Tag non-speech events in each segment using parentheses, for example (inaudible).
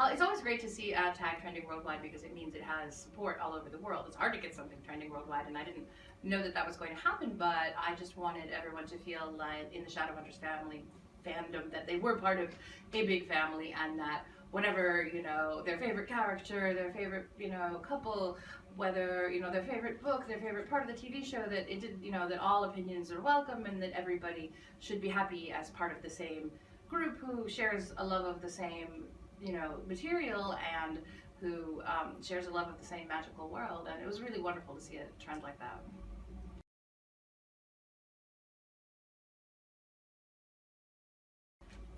Uh, it's always great to see a tag trending worldwide because it means it has support all over the world. It's hard to get something trending worldwide, and I didn't know that that was going to happen, but I just wanted everyone to feel like in the Shadowhunters family fandom that they were part of a big family and that whatever, you know, their favorite character, their favorite, you know, couple, whether, you know, their favorite book, their favorite part of the TV show, that it did, you know, that all opinions are welcome and that everybody should be happy as part of the same group who shares a love of the same, you know, material and who um, shares a love of the same magical world. And it was really wonderful to see a trend like that.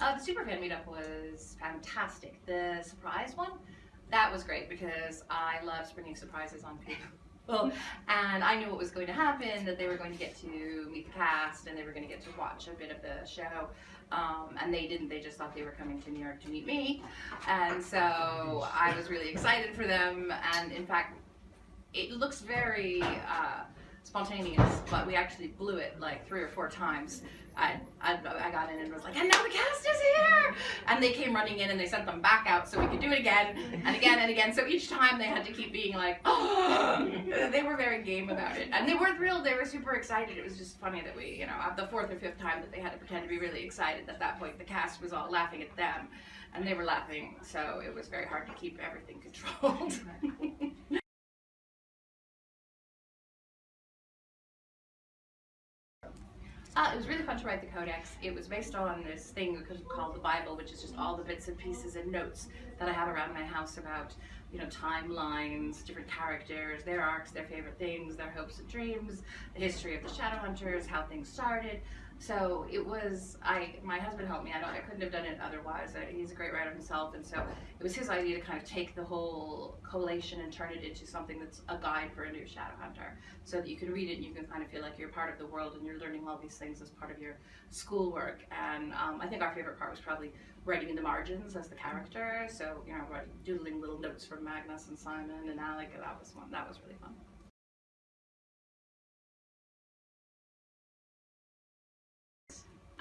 Uh, the Superfan meetup was fantastic. The surprise one, that was great because I love springing surprises on people. Well, (laughs) and I knew what was going to happen, that they were going to get to meet the cast and they were going to get to watch a bit of the show. Um, and they didn't, they just thought they were coming to New York to meet me. And so I was really excited for them. And in fact, it looks very uh, spontaneous, but we actually blew it like three or four times. I, I, I got in and was like, and now the cast is here! And they came running in and they sent them back out so we could do it again and again and again. So each time they had to keep being like, oh! (gasps) They were very game about it. And they were thrilled, they were super excited. It was just funny that we, you know, the fourth or fifth time that they had to pretend to be really excited, at that point the cast was all laughing at them and they were laughing. So it was very hard to keep everything (laughs) controlled. Uh, it was really fun to write the codex. It was based on this thing called the Bible, which is just all the bits and pieces and notes that I have around my house about, you know, timelines, different characters, their arcs, their favorite things, their hopes and dreams, the history of the Shadowhunters, how things started. So it was, I, my husband helped me. I don't, I couldn't have done it otherwise. He's a great writer himself, and so it was his idea to kind of take the whole collation and turn it into something that's a guide for a new shadow hunter, so that you can read it and you can kind of feel like you're part of the world and you're learning all these things as part of your schoolwork. And um, I think our favorite part was probably writing in the margins as the character. So you know, doodling little notes from Magnus and Simon and Alec. That was fun. That was really fun.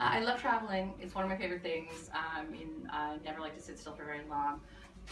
I love traveling. It's one of my favorite things. I mean, I never like to sit still for very long.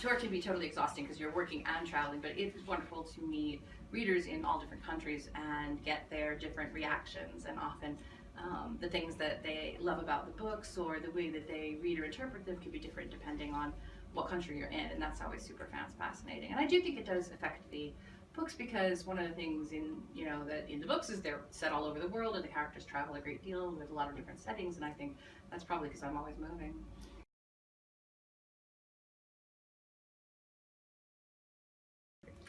Tour can be totally exhausting because you're working and traveling, but it's wonderful to meet readers in all different countries and get their different reactions and often um, the things that they love about the books or the way that they read or interpret them can be different depending on what country you're in and that's always super fascinating. And I do think it does affect the books because one of the things in you know that in the books is they're set all over the world and the characters travel a great deal with a lot of different settings and I think that's probably because I'm always moving.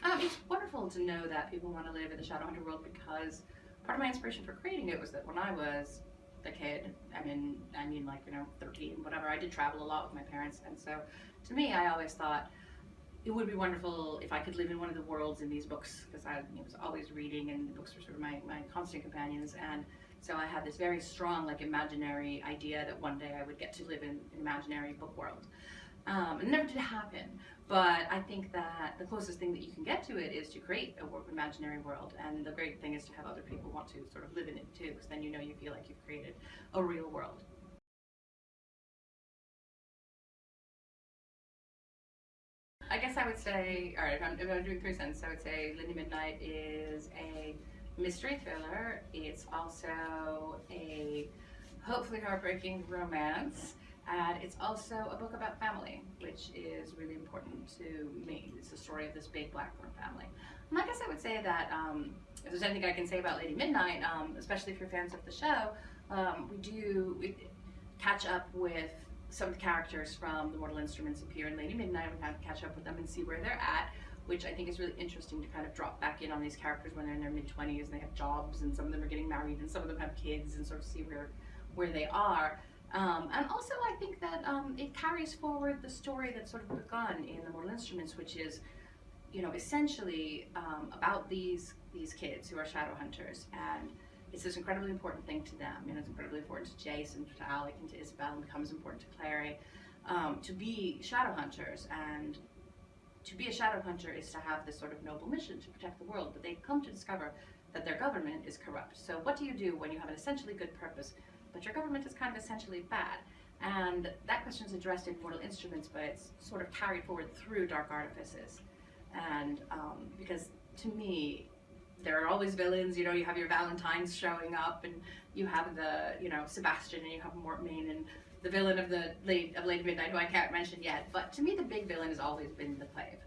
Um, it's wonderful to know that people want to live in the Shadowhunter world because part of my inspiration for creating it was that when I was a kid, I mean, I mean like, you know, 13, whatever, I did travel a lot with my parents. And so to me, I always thought, it would be wonderful if I could live in one of the worlds in these books because I was always reading and the books were sort of my, my constant companions and so I had this very strong like imaginary idea that one day I would get to live in an imaginary book world. Um, it never did happen, but I think that the closest thing that you can get to it is to create a imaginary world and the great thing is to have other people want to sort of live in it too because then you know you feel like you've created a real world. Guess I would say, all right, if I'm, if I'm doing three sentences, I would say Lady Midnight is a mystery thriller. It's also a hopefully heartbreaking romance. And it's also a book about family, which is really important to me. It's the story of this big Blackthorn family. And I guess I would say that um, if there's anything I can say about Lady Midnight, um, especially if you're fans of the show, um, we do we catch up with some of the characters from the Mortal Instruments appear in Lady Midnight. And we kind of catch up with them and see where they're at, which I think is really interesting to kind of drop back in on these characters when they're in their mid-20s and they have jobs and some of them are getting married and some of them have kids and sort of see where, where they are. Um, and also I think that um, it carries forward the story that's sort of begun in the Mortal Instruments, which is, you know, essentially um, about these these kids who are shadow hunters and it's this incredibly important thing to them. Know, it's incredibly important to Jace, to Alec, and to Isabelle, and becomes important to Clary, um, to be shadow hunters. And to be a shadow hunter is to have this sort of noble mission to protect the world, but they come to discover that their government is corrupt. So what do you do when you have an essentially good purpose, but your government is kind of essentially bad? And that question is addressed in Mortal Instruments, but it's sort of carried forward through Dark Artifices. And um, because to me, there are always villains. You know, you have your Valentines showing up, and you have the you know Sebastian, and you have Mortmain, and the villain of the late of Lady Midnight, who I can't mention yet. But to me, the big villain has always been the Clave.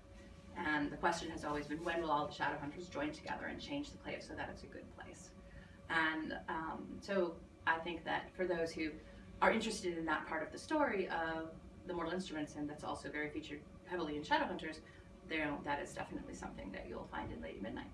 And the question has always been, when will all the Shadowhunters join together and change the Clave so that it's a good place? And um, so I think that for those who are interested in that part of the story of the Mortal Instruments, and that's also very featured heavily in Shadowhunters, there that is definitely something that you'll find in Lady Midnight.